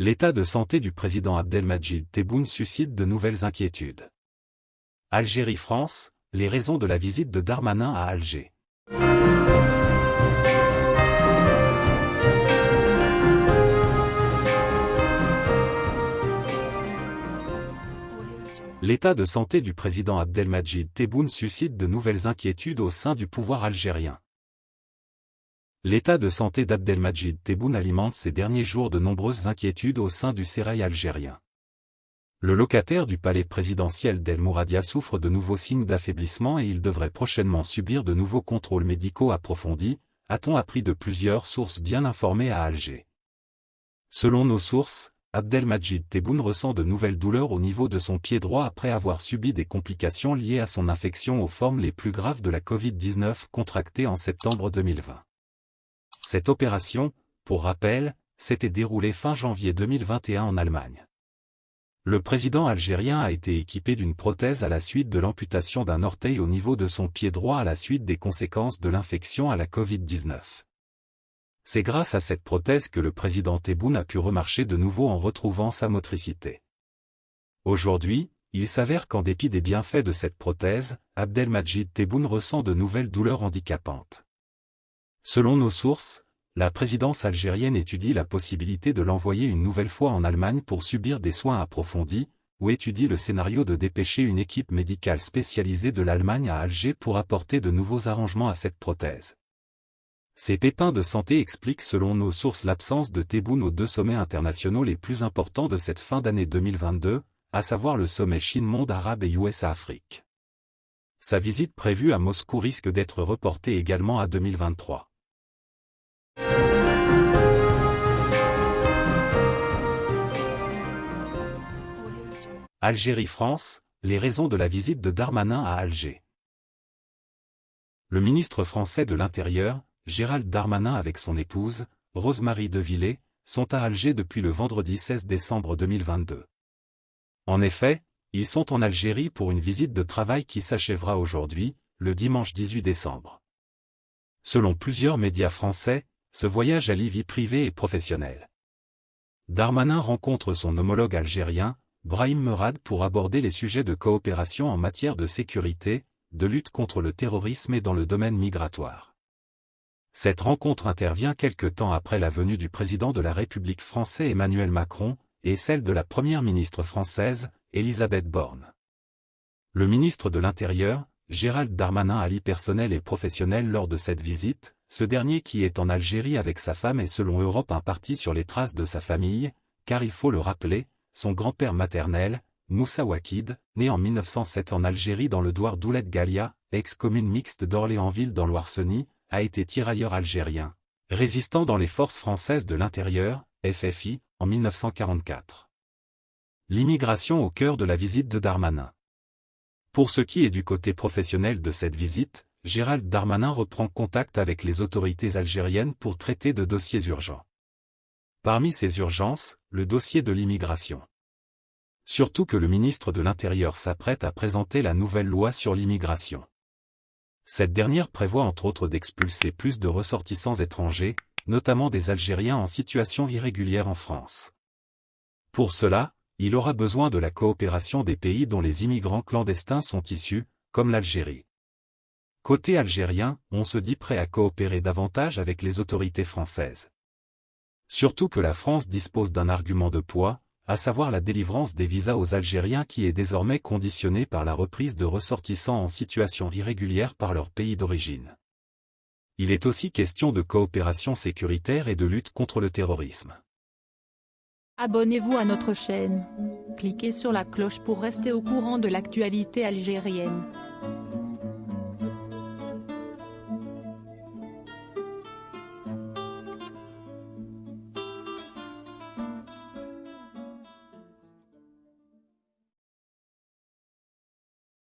L'état de santé du président Abdelmajid Tebboune suscite de nouvelles inquiétudes. Algérie-France, les raisons de la visite de Darmanin à Alger. L'état de santé du président Abdelmajid Tebboune suscite de nouvelles inquiétudes au sein du pouvoir algérien. L'état de santé d'Abdelmajid Tebboune alimente ces derniers jours de nombreuses inquiétudes au sein du sérail algérien. Le locataire du palais présidentiel d'El Mouradia souffre de nouveaux signes d'affaiblissement et il devrait prochainement subir de nouveaux contrôles médicaux approfondis, a-t-on appris de plusieurs sources bien informées à Alger. Selon nos sources, Abdelmajid Tebboune ressent de nouvelles douleurs au niveau de son pied droit après avoir subi des complications liées à son infection aux formes les plus graves de la Covid-19 contractée en septembre 2020. Cette opération, pour rappel, s'était déroulée fin janvier 2021 en Allemagne. Le président algérien a été équipé d'une prothèse à la suite de l'amputation d'un orteil au niveau de son pied droit à la suite des conséquences de l'infection à la Covid-19. C'est grâce à cette prothèse que le président Tebboune a pu remarcher de nouveau en retrouvant sa motricité. Aujourd'hui, il s'avère qu'en dépit des bienfaits de cette prothèse, Abdelmajid Tebboune ressent de nouvelles douleurs handicapantes. Selon nos sources, la présidence algérienne étudie la possibilité de l'envoyer une nouvelle fois en Allemagne pour subir des soins approfondis, ou étudie le scénario de dépêcher une équipe médicale spécialisée de l'Allemagne à Alger pour apporter de nouveaux arrangements à cette prothèse. Ces pépins de santé expliquent selon nos sources l'absence de Tebboune aux deux sommets internationaux les plus importants de cette fin d'année 2022, à savoir le sommet Chine-Monde arabe et USA-Afrique. Sa visite prévue à Moscou risque d'être reportée également à 2023. Algérie-France, les raisons de la visite de Darmanin à Alger. Le ministre français de l'Intérieur, Gérald Darmanin avec son épouse, Rosemary Devillé, sont à Alger depuis le vendredi 16 décembre 2022. En effet, ils sont en Algérie pour une visite de travail qui s'achèvera aujourd'hui, le dimanche 18 décembre. Selon plusieurs médias français, ce voyage allie vie privée et professionnelle. Darmanin rencontre son homologue algérien, Brahim Merad pour aborder les sujets de coopération en matière de sécurité, de lutte contre le terrorisme et dans le domaine migratoire. Cette rencontre intervient quelque temps après la venue du président de la République français Emmanuel Macron, et celle de la première ministre française, Elisabeth Borne. Le ministre de l'Intérieur, Gérald Darmanin allie personnel et professionnel lors de cette visite, ce dernier qui est en Algérie avec sa femme est selon Europe un parti sur les traces de sa famille, car il faut le rappeler, son grand-père maternel, Moussa Wakid, né en 1907 en Algérie dans le douar d'Oulet Galia, ex-commune mixte d'Orléansville dans l'Oirseny, a été tirailleur algérien, résistant dans les forces françaises de l'intérieur, FFI, en 1944. L'immigration au cœur de la visite de Darmanin. Pour ce qui est du côté professionnel de cette visite, Gérald Darmanin reprend contact avec les autorités algériennes pour traiter de dossiers urgents. Parmi ces urgences, le dossier de l'immigration. Surtout que le ministre de l'Intérieur s'apprête à présenter la nouvelle loi sur l'immigration. Cette dernière prévoit entre autres d'expulser plus de ressortissants étrangers, notamment des Algériens en situation irrégulière en France. Pour cela, il aura besoin de la coopération des pays dont les immigrants clandestins sont issus, comme l'Algérie. Côté algérien, on se dit prêt à coopérer davantage avec les autorités françaises. Surtout que la France dispose d'un argument de poids, à savoir la délivrance des visas aux Algériens qui est désormais conditionnée par la reprise de ressortissants en situation irrégulière par leur pays d'origine. Il est aussi question de coopération sécuritaire et de lutte contre le terrorisme. Abonnez-vous à notre chaîne. Cliquez sur la cloche pour rester au courant de l'actualité algérienne.